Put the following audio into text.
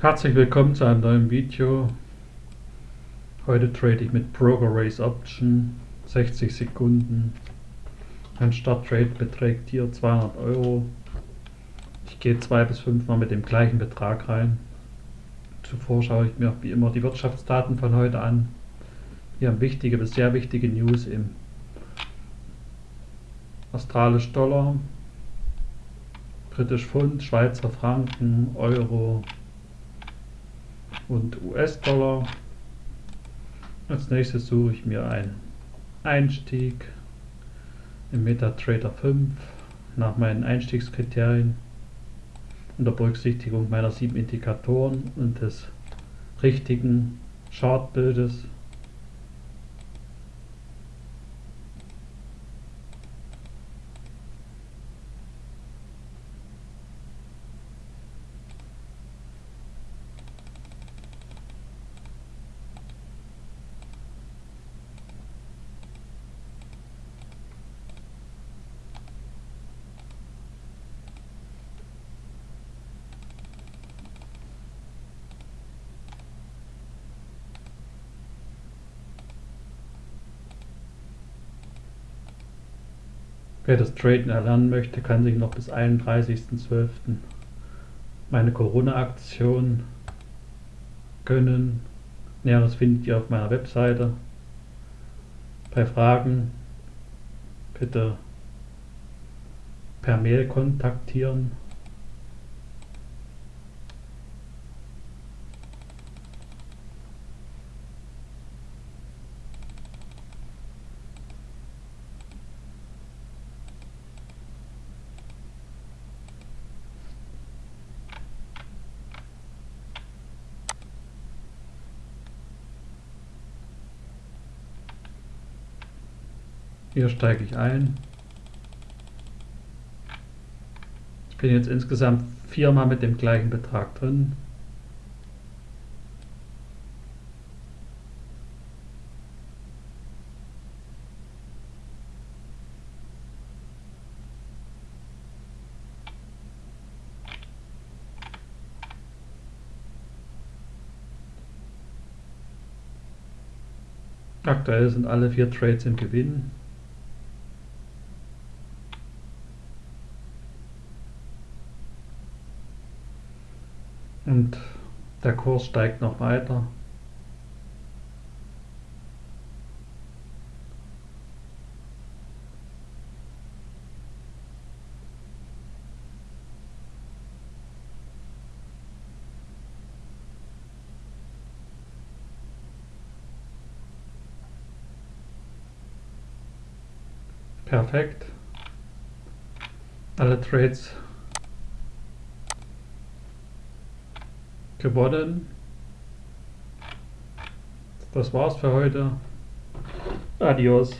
Herzlich willkommen zu einem neuen Video. Heute trade ich mit Broker Race Option 60 Sekunden. Mein Starttrade beträgt hier 200 Euro. Ich gehe zwei bis fünf Mal mit dem gleichen Betrag rein. Zuvor schaue ich mir wie immer die Wirtschaftsdaten von heute an. Wir haben wichtige bis sehr wichtige News im Australisch Dollar, Britisch Pfund, Schweizer Franken, Euro und US-Dollar. Als nächstes suche ich mir einen Einstieg im MetaTrader 5 nach meinen Einstiegskriterien unter Berücksichtigung meiner sieben Indikatoren und des richtigen Chartbildes Wer das Traden erlernen möchte, kann sich noch bis 31.12. meine Corona-Aktion gönnen. Näheres findet ihr auf meiner Webseite. Bei Fragen bitte per Mail kontaktieren. Hier steige ich ein. Ich bin jetzt insgesamt viermal mit dem gleichen Betrag drin. Aktuell sind alle vier Trades im Gewinn. Und der Kurs steigt noch weiter. Perfekt. Alle Trades gewonnen. Das war's für heute. Adios.